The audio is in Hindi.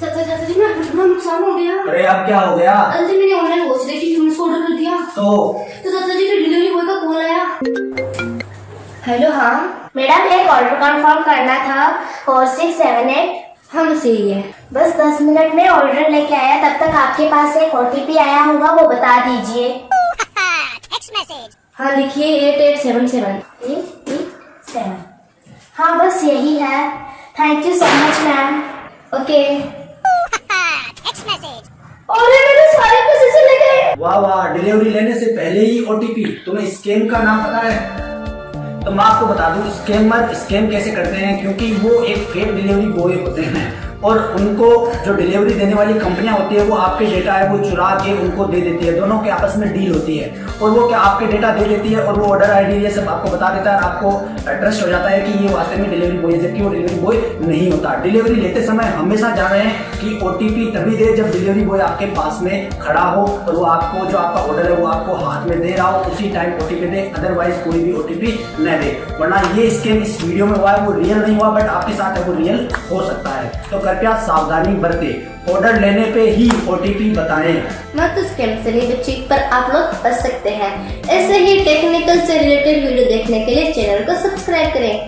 चाचा चाचा जी मेरा कितना नुकसान हो गया। अरे अब क्या हो गया? अरे मैंने ऑनलाइन वॉच देखी उसको ऑर्डर कर दिया। तो? तो चाचा जी फिर डिलीवरी बॉय का कॉल आया। हेलो हाँ? मैडम एक ऑर्डर कंफर्म करना था। फोर सिक्स सेवन एट हाँ बस यही है। बस दस मिनट में ऑर्डर लेके आया। तब तक आपके पास एक ओटीपी आया होगा वो बता दीजिए। हाँ लिखिए eight eight seven seven eight eight seven हाँ बस यही है। Thank you so much ma'am okay अरे मेरे सारे पैसे चले गए वाह वाह डिलीवरी लेने से पहले ही ओटीपी तुम्हें स्कैम का नाम पता है? तो मैं आपको बता दूँ स्कैमर स्कैम कैसे करते हैं? क्योंकि वो एक फेक डिलीवरी बॉय होते हैं। और उनको जो डिलीवरी देने वाली कंपनियाँ होती है, वो आपके डेटा है, वो चुरा के उनको दे देती है। दोनों के आपस में डील होती है। और वो क्या आपके डेटा दे देती है और वो ऑर्डर आईडी ये सब आपको बता देता है आपको ट्रस्ट हो जाता है कि ये वास्तव में डिलीवरी बॉय है, जबकि वो डिलीवरी बॉय नहीं होता। डिलीवरी लेते समय हमेशा जान रहे हैं कि ओटीपी तभी दे जब डिलीवरी बॉय आपके पास में खड़ा हो और वो आपको, जो आपका ऑर्डर है, वो आपको हाथ में दे रहा हो, उसी टाइम ओटीपी दे। अदरवाइज़ कोई भी ओटीपी न दे। वरना ये स्कैम इस वीडियो में हुआ है, वो रियल नहीं हुआ बट आपके साथ है, वो रियल हो सकता है। तो कृपया सावधानी बरतें। ऑर्डर लेने पे ही ओटीपी बताएँ। मत स्कैम से नहीं बच्ची पर आप लोग बच सकते हैं। ऐसे ही टेक्निकल से रिलेटेड वीडियो देखने के लिए चैनल को सब्सक्राइब करें।